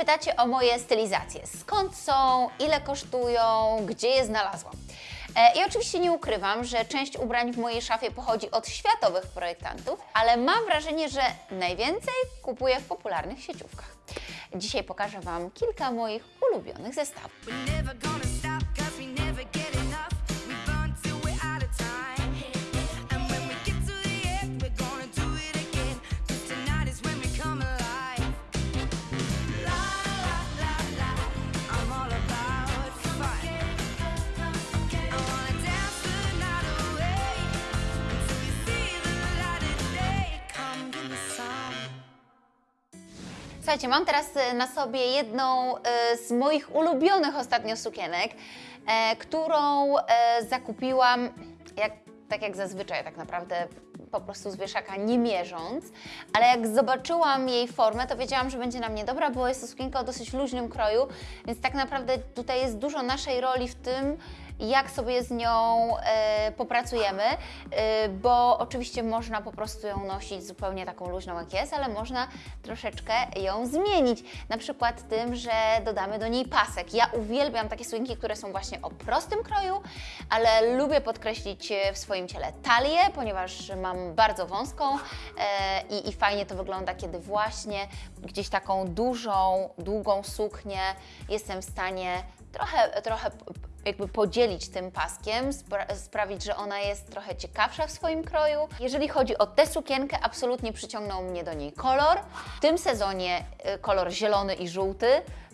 pytacie o moje stylizacje. Skąd są, ile kosztują, gdzie je znalazłam? E, I oczywiście nie ukrywam, że część ubrań w mojej szafie pochodzi od światowych projektantów, ale mam wrażenie, że najwięcej kupuję w popularnych sieciówkach. Dzisiaj pokażę Wam kilka moich ulubionych zestawów. Słuchajcie, mam teraz e, na sobie jedną e, z moich ulubionych ostatnio sukienek, e, którą zakupiłam jak, tak jak zazwyczaj tak naprawdę po prostu z wieszaka nie mierząc, ale jak zobaczyłam jej formę, to wiedziałam, że będzie na mnie dobra, bo jest to sukienka o dosyć luźnym kroju, więc tak naprawdę tutaj jest dużo naszej roli w tym, jak sobie z nią e, popracujemy, e, bo oczywiście można po prostu ją nosić zupełnie taką luźną jak jest, ale można troszeczkę ją zmienić. Na przykład tym, że dodamy do niej pasek. Ja uwielbiam takie sukienki, które są właśnie o prostym kroju, ale lubię podkreślić e, w swoim ciele talię, ponieważ mam bardzo wąską i, i fajnie to wygląda, kiedy właśnie gdzieś taką dużą, długą suknię jestem w stanie trochę, trochę jakby podzielić tym paskiem, spra- sprawić, że ona jest trochę ciekawsza w swoim kroju. Jeżeli chodzi o tę sukienkę, absolutnie przyciągnął mnie do niej kolor. W tym sezonie y, kolor zielony i żółty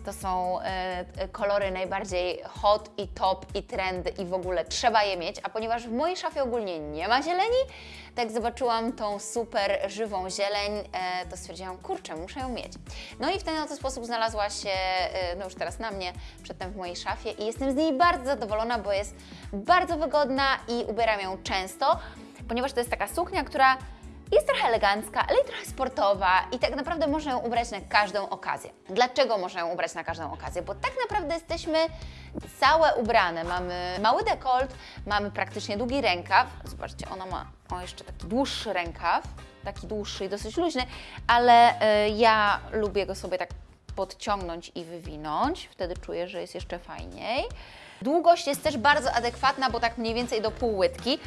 to są y, y, kolory najbardziej hot i top i trendy i w ogóle trzeba je mieć, a ponieważ w mojej szafie ogólnie nie ma zieleni, tak zobaczyłam tą super żywą zieleń, e, to stwierdziłam, kurczę, muszę ją mieć. No i w ten oto sposób znalazła się, e, no już teraz na mnie, przedtem w mojej szafie i jestem z niej bardzo zadowolona, bo jest bardzo wygodna i ubieram ją często, ponieważ to jest taka suknia, która jest trochę elegancka, ale i trochę sportowa i tak naprawdę można ją ubrać na każdą okazję. Dlaczego można ją ubrać na każdą okazję? Bo tak naprawdę jesteśmy całe ubrane. Mamy mały dekolt, mamy praktycznie długi rękaw. Zobaczcie, ona ma o, jeszcze taki dłuższy rękaw, taki dłuższy i dosyć luźny, ale y, ja lubię go sobie tak podciągnąć i wywinąć. Wtedy czuję, że jest jeszcze fajniej. Długość jest też bardzo adekwatna, bo tak mniej więcej do pół łydki,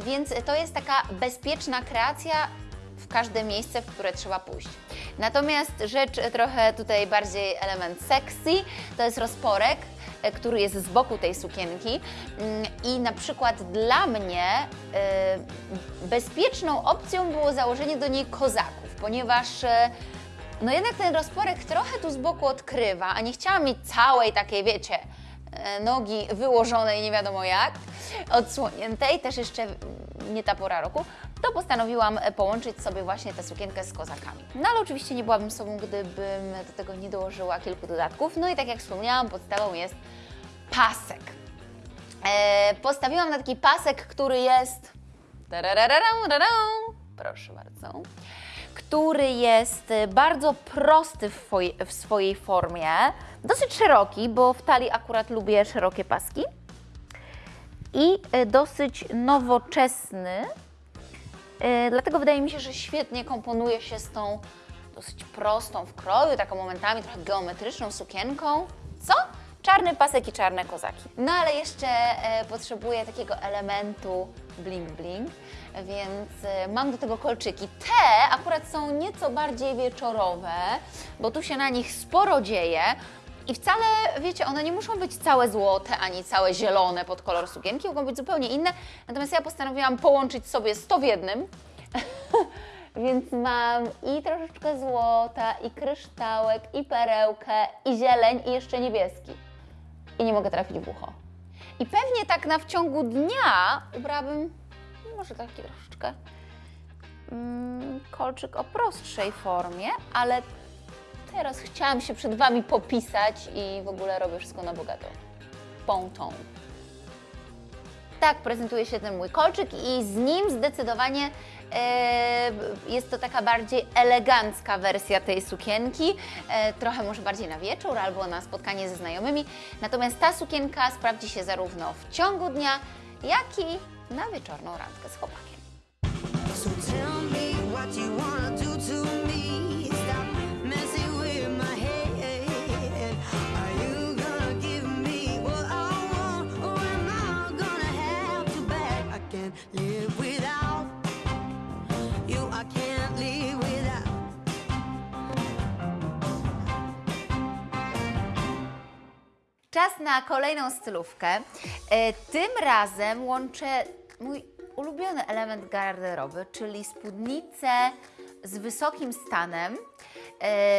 więc to jest taka bezpieczna kreacja w każde miejsce, w które trzeba pójść. Natomiast rzecz trochę tutaj bardziej element sexy, to jest rozporek, e, który jest z boku tej sukienki Mm, i na przykład dla mnie e, bezpieczną opcją było założenie do niej kozaków, ponieważ e, no jednak ten rozporek trochę tu z boku odkrywa, a nie chciałam mieć całej takiej, wiecie, nogi wyłożonej nie wiadomo jak, odsłoniętej, też jeszcze nie ta pora roku, to postanowiłam e, połączyć sobie właśnie tę sukienkę z kozakami. No ale oczywiście nie byłabym sobą, gdybym do tego nie dołożyła kilku dodatków. No i tak jak wspomniałam, podstawą jest pasek. E, postawiłam na taki pasek, który jest. Proszę bardzo. Który jest e, bardzo prosty w, w swojej formie, dosyć szeroki, bo w talii akurat lubię szerokie paski i e, dosyć nowoczesny. E, Dlatego wydaje mi się, że świetnie komponuje się z tą dosyć prostą w kroju, taką momentami trochę geometryczną sukienką. Co? Czarny pasek i czarne kozaki. No ale jeszcze e, potrzebuję takiego elementu bling bling, więc e, mam do tego kolczyki. Te akurat są nieco bardziej wieczorowe, bo tu się na nich sporo dzieje. I wcale, wiecie, one nie muszą być całe złote, ani całe zielone pod kolor sukienki, mogą być zupełnie inne. Natomiast ja postanowiłam połączyć sobie 100 w jednym. Więc mam i troszeczkę złota, i kryształek, i perełkę, i zieleń, i jeszcze niebieski. I nie mogę trafić w ucho. I pewnie tak na w ciągu dnia ubrałabym może taki troszeczkę mm, kolczyk o prostszej formie, ale teraz chciałam się przed Wami popisać i w ogóle robię wszystko na bogato. Pontą. Tak prezentuje się ten mój kolczyk i z nim zdecydowanie e, jest to taka bardziej elegancka wersja tej sukienki, e, trochę może bardziej na wieczór albo na spotkanie ze znajomymi. Natomiast ta sukienka sprawdzi się zarówno w ciągu dnia, jak i na wieczorną randkę z chłopakiem. So Czas na kolejną stylówkę. E, Tym razem łączę mój ulubiony element garderoby, czyli spódnicę z wysokim stanem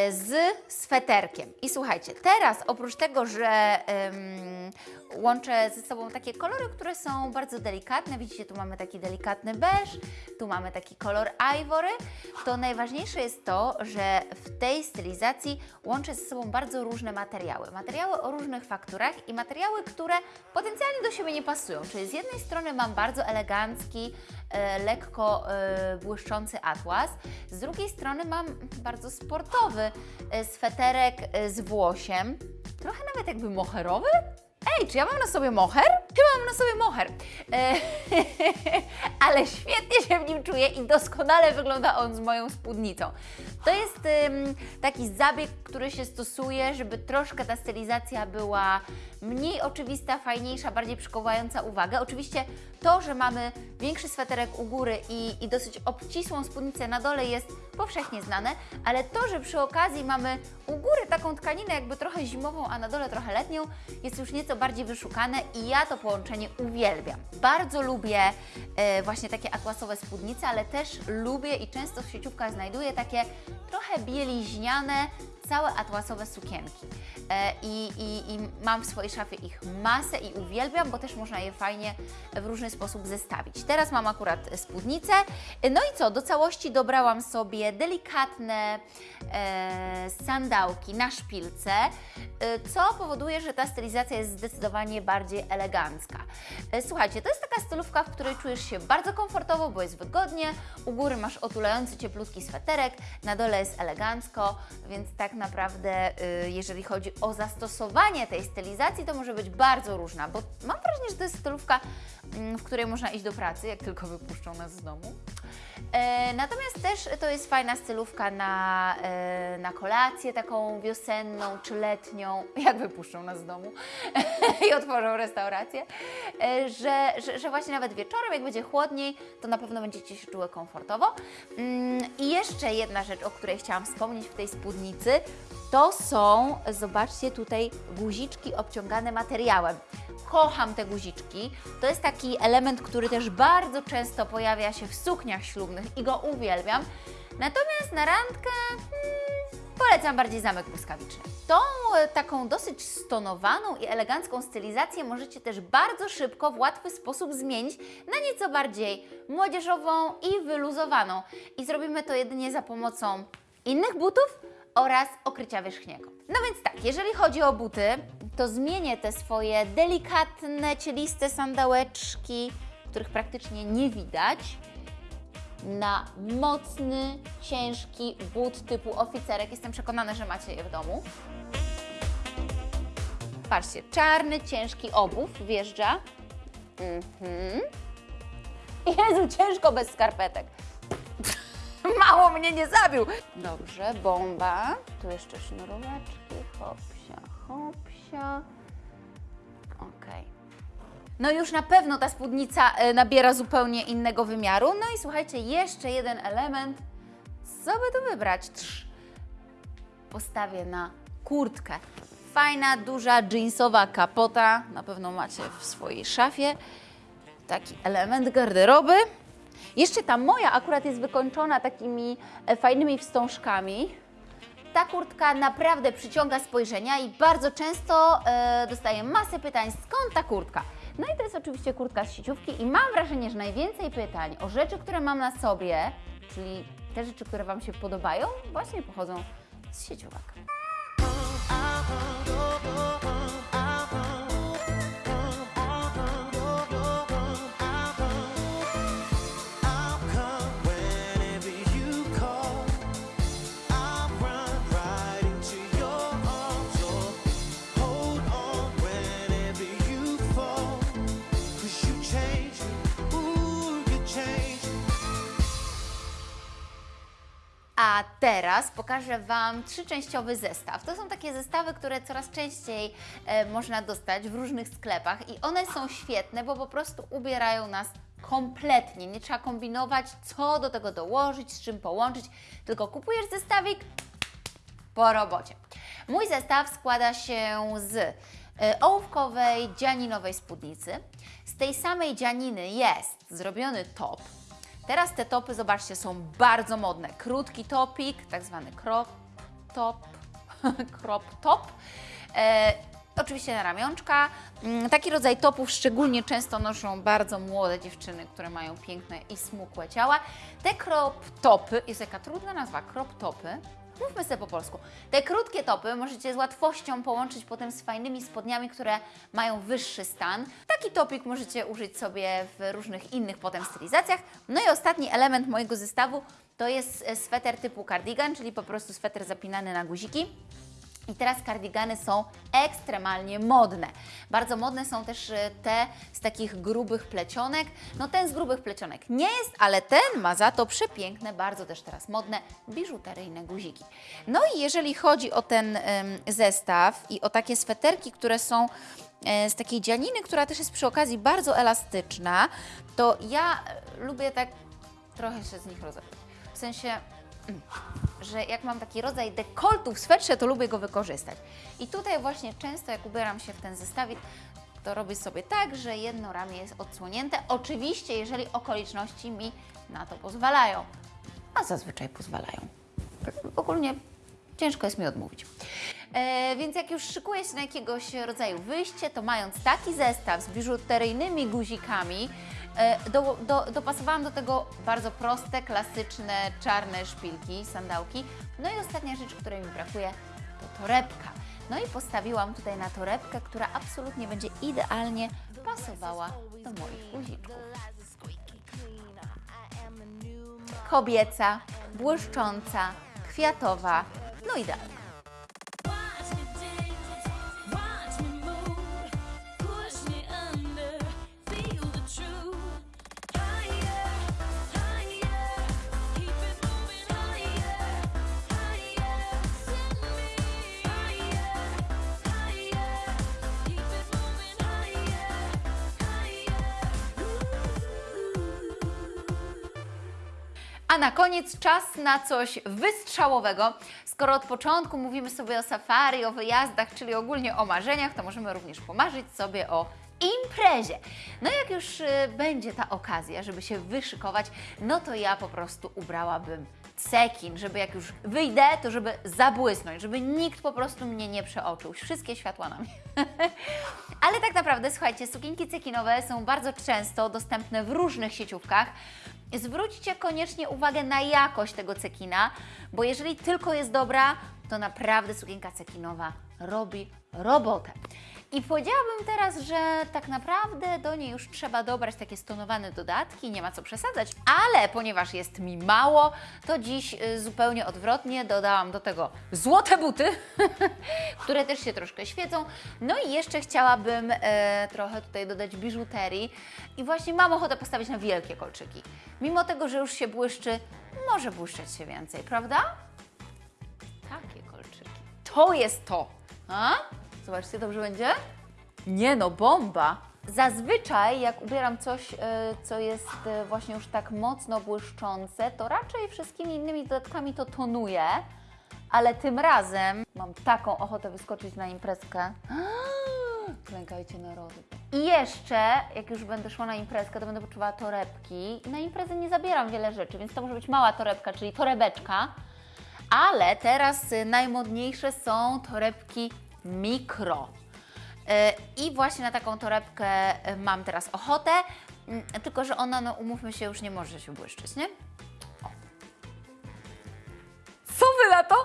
z sweterkiem. I słuchajcie, teraz oprócz tego, że łączę ze sobą takie kolory, które są bardzo delikatne, widzicie, tu mamy taki delikatny beż, tu mamy taki kolor ivory, to najważniejsze jest to, że w tej stylizacji łączę ze sobą bardzo różne materiały. Materiały o różnych fakturach i materiały, które potencjalnie do siebie nie pasują. Czyli z jednej strony mam bardzo elegancki, e, lekko e, błyszczący atlas, z drugiej strony mam bardzo sportowy e, sweterek e, z włosiem, trochę nawet jakby moherowy. Ej, czy ja mam na sobie moher? Chyba mam na sobie moher. E, ale świetnie się w nim czuję i doskonale wygląda on z moją spódnicą. To jest taki zabieg, który się stosuje, żeby troszkę ta stylizacja była mniej oczywista, fajniejsza, bardziej przykuwająca uwagę. Oczywiście to, że mamy większy sweterek u góry i, i dosyć obcisłą spódnicę na dole jest powszechnie znane, ale to, że przy okazji mamy u góry taką tkaninę jakby trochę zimową, a na dole trochę letnią, jest już nieco bardziej wyszukane i ja to połączenie uwielbiam. Bardzo lubię e, właśnie takie atłasowe spódnice, ale też lubię i często w sieciówkach znajduję takie trochę bieliźniane, całe atłasowe sukienki. E, i, i, I mam w swojej szafie ich masę i uwielbiam, bo też można je fajnie w różny sposób zestawić. Teraz mam akurat spódnicę. No i co, do całości dobrałam sobie delikatne e, sandałki na szpilce, e, co powoduje, że ta stylizacja jest zdecydowanie bardziej elegancka. Słuchajcie, to jest taka stylówka, w której czujesz się bardzo komfortowo, bo jest wygodnie. U góry masz otulający cieplutki sweterek, na dole jest elegancko, więc tak naprawdę, y, jeżeli chodzi o zastosowanie tej stylizacji, to może być bardzo różna, bo mam wrażenie, że to jest stylówka, mm, w której można iść do pracy, jak tylko wypuszczą nas z domu. E, natomiast też to jest fajna stylówka na, e, na kolację taką wiosenną czy letnią, jak wypuszczą nas z domu i otworzą restaurację, e, że, że, że właśnie nawet wieczorem, jak będzie chłodniej, to na pewno będziecie się czuły komfortowo. Mm, I jeszcze jedna rzecz, o której chciałam wspomnieć w tej spódnicy, to są, zobaczcie tutaj, guziczki obciągane materiałem. Kocham te guziczki. To jest taki element, który też bardzo często pojawia się w sukniach ślubnych i go uwielbiam. Natomiast na randkę hmm, polecam bardziej zamek błyskawiczny. Tą e, taką dosyć stonowaną i elegancką stylizację możecie też bardzo szybko, w łatwy sposób zmienić na nieco bardziej młodzieżową i wyluzowaną. I zrobimy to jedynie za pomocą innych butów oraz okrycia wierzchniego. No więc tak, jeżeli chodzi o buty, to zmienię te swoje delikatne, cieliste sandałeczki, których praktycznie nie widać, na mocny, ciężki but typu oficerek. Jestem przekonana, że macie je w domu. Patrzcie, czarny, ciężki obuw wjeżdża. Mhm. Jezu, ciężko bez skarpetek. Mało mnie nie zabił. Dobrze, bomba. Tu jeszcze sznuróweczki. Hopsia, hopsia. Okej. No już na pewno ta spódnica e, nabiera zupełnie innego wymiaru. No i słuchajcie, jeszcze jeden element. Co by tu wybrać? Trz. Postawię na kurtkę. Fajna, duża, jeansowa kapota. Na pewno macie w swojej szafie. Taki element garderoby. Jeszcze ta moja akurat jest wykończona takimi e, fajnymi wstążkami. Ta kurtka naprawdę przyciąga spojrzenia i bardzo często e, dostaję masę pytań, skąd ta kurtka? No i to jest oczywiście kurtka z sieciówki i mam wrażenie, że najwięcej pytań o rzeczy, które mam na sobie, czyli te rzeczy, które Wam się podobają, właśnie pochodzą z sieciówek. A teraz pokażę Wam trzyczęściowy zestaw. To są takie zestawy, które coraz częściej e, można dostać w różnych sklepach i one są świetne, bo po prostu ubierają nas kompletnie. Nie trzeba kombinować, co do tego dołożyć, z czym połączyć, tylko kupujesz zestawik, po robocie. Mój zestaw składa się z e, ołówkowej, dzianinowej spódnicy. Z tej samej dzianiny jest zrobiony top. Teraz te topy, zobaczcie, są bardzo modne. Krótki topik, tak zwany crop top, crop top. E, oczywiście na ramionczka. Mm, Taki rodzaj topów szczególnie często noszą bardzo młode dziewczyny, które mają piękne i smukłe ciała. Te crop topy, jest jaka trudna nazwa, crop topy. Mówmy sobie po polsku. Te krótkie topy możecie z łatwością połączyć potem z fajnymi spodniami, które mają wyższy stan. Taki topik możecie użyć sobie w różnych innych potem stylizacjach. No i ostatni element mojego zestawu to jest e, sweter typu cardigan, czyli po prostu sweter zapinany na guziki. I teraz kardigany są ekstremalnie modne. Bardzo modne są też e, te z takich grubych plecionek. No ten z grubych plecionek nie jest, ale ten ma za to przepiękne, bardzo też teraz modne biżuteryjne guziki. No i jeżeli chodzi o ten zestaw i o takie sweterki, które są e, z takiej dzianiny, która też jest przy okazji bardzo elastyczna, to ja e, lubię tak trochę się z nich rozebrać. W sensie że jak mam taki rodzaj dekoltu w swetrze, to lubię go wykorzystać. I tutaj właśnie często jak ubieram się w ten zestawik, to robię sobie tak, że jedno ramię jest odsłonięte. Oczywiście, jeżeli okoliczności mi na to pozwalają. A zazwyczaj pozwalają. Tak Ogólnie ciężko jest mi odmówić. E, więc jak już szykuję się na jakiegoś rodzaju wyjście, to mając taki zestaw z biżuteryjnymi guzikami, do, do, dopasowałam do tego bardzo proste, klasyczne, czarne szpilki, sandałki. No i ostatnia rzecz, której mi brakuje, to torebka. No i postawiłam tutaj na torebkę, która absolutnie będzie idealnie pasowała do moich guziczków. Kobieca, błyszcząca, kwiatowa, no idealnie. Na koniec czas na coś wystrzałowego. Skoro od początku mówimy sobie o safari, o wyjazdach, czyli ogólnie o marzeniach, to możemy również pomarzyć sobie o imprezie. No jak już y, będzie ta okazja, żeby się wyszykować, no to ja po prostu ubrałabym cekin, żeby jak już wyjdę, to żeby zabłysnąć, żeby nikt po prostu mnie nie przeoczył. Wszystkie światła na mnie. Ale tak naprawdę, słuchajcie, sukienki cekinowe są bardzo często dostępne w różnych sieciówkach. Zwróćcie koniecznie uwagę na jakość tego cekina, bo jeżeli tylko jest dobra, to naprawdę sukienka cekinowa robi robotę. I powiedziałabym teraz, że tak naprawdę do niej już trzeba dobrać takie stonowane dodatki, nie ma co przesadzać, ale ponieważ jest mi mało, to dziś y, zupełnie odwrotnie dodałam do tego złote buty, które też się troszkę świecą. No i jeszcze chciałabym e, trochę tutaj dodać biżuterii i właśnie mam ochotę postawić na wielkie kolczyki. Mimo tego, że już się błyszczy, może błyszczeć się więcej, prawda? Takie kolczyki. To jest to. A? Zobaczcie, dobrze będzie? Nie no, bomba! Zazwyczaj, jak ubieram coś, e, co jest e, właśnie już tak mocno błyszczące, to raczej wszystkimi innymi dodatkami to tonuję, ale tym razem mam taką ochotę wyskoczyć na imprezkę. Klękajcie narody. I jeszcze, jak już będę szła na imprezkę, to będę poczuwała torebki. Na imprezę nie zabieram wiele rzeczy, więc to może być mała torebka, czyli torebeczka. Ale teraz y, najmodniejsze są torebki mikro. Y, I właśnie na taką torebkę y, mam teraz ochotę, tylko że ona, no umówmy się, już nie może się błyszczyć, nie? O. Co wy na to?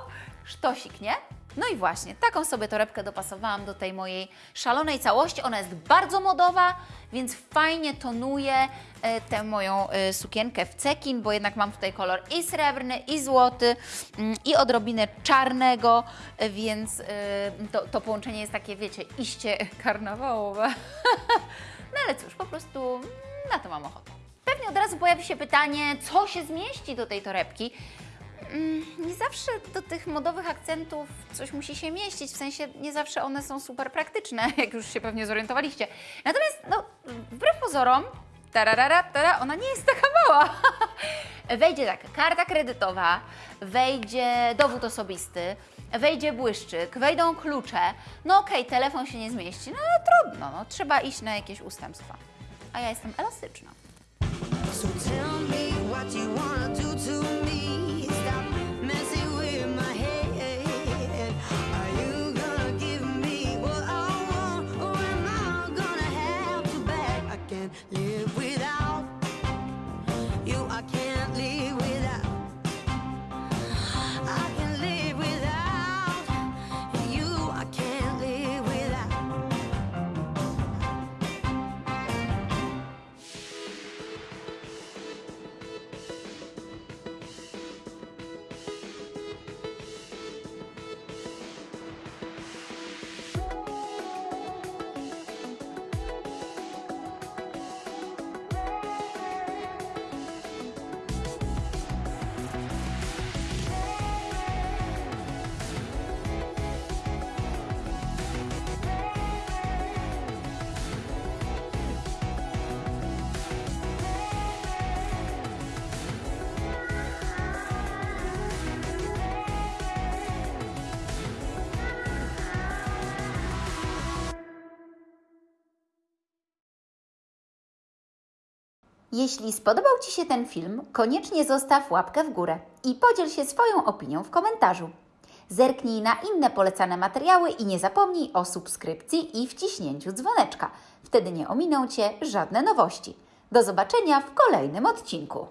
Sztosik, nie? No i właśnie, taką sobie torebkę dopasowałam do tej mojej szalonej całości. Ona jest bardzo modowa, więc fajnie tonuje e, tę moją e, sukienkę w cekin, bo jednak mam tutaj kolor i srebrny, i złoty, mm, i odrobinę czarnego, e, więc e, to, to połączenie jest takie, wiecie, iście karnawałowe. No ale cóż, po prostu na to mam ochotę. Pewnie od razu pojawi się pytanie, co się zmieści do tej torebki. Mm, Nie zawsze do tych modowych akcentów coś musi się mieścić, w sensie nie zawsze one są super praktyczne, jak już się pewnie zorientowaliście. Natomiast, no, wbrew pozorom, tararara, tara, ona nie jest taka mała. Wejdzie tak, karta kredytowa, wejdzie dowód osobisty, wejdzie błyszczyk, wejdą klucze. No okej, telefon się nie zmieści, no ale trudno, no, trzeba iść na jakieś ustępstwa. A ja jestem elastyczna. So Jeśli spodobał Ci się ten film, koniecznie zostaw łapkę w górę i podziel się swoją opinią w komentarzu. Zerknij na inne polecane materiały i nie zapomnij o subskrypcji i wciśnięciu dzwoneczka. Wtedy nie ominą Cię żadne nowości. Do zobaczenia w kolejnym odcinku.